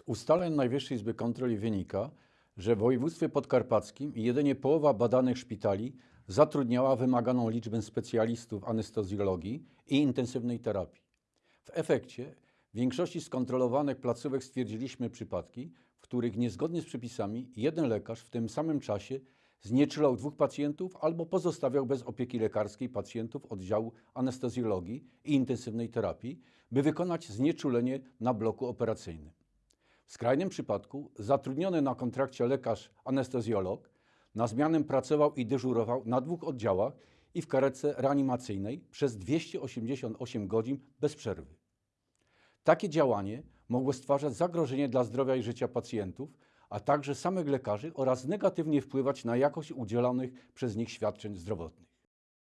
Z ustaleń Najwyższej Izby Kontroli wynika, że w województwie podkarpackim jedynie połowa badanych szpitali zatrudniała wymaganą liczbę specjalistów anestezjologii i intensywnej terapii. W efekcie w większości skontrolowanych placówek stwierdziliśmy przypadki, w których niezgodnie z przepisami jeden lekarz w tym samym czasie znieczulał dwóch pacjentów albo pozostawiał bez opieki lekarskiej pacjentów oddziału anestezjologii i intensywnej terapii, by wykonać znieczulenie na bloku operacyjnym. W skrajnym przypadku zatrudniony na kontrakcie lekarz anestezjolog na zmianę pracował i dyżurował na dwóch oddziałach i w karetce reanimacyjnej przez 288 godzin bez przerwy. Takie działanie mogło stwarzać zagrożenie dla zdrowia i życia pacjentów, a także samych lekarzy oraz negatywnie wpływać na jakość udzielanych przez nich świadczeń zdrowotnych.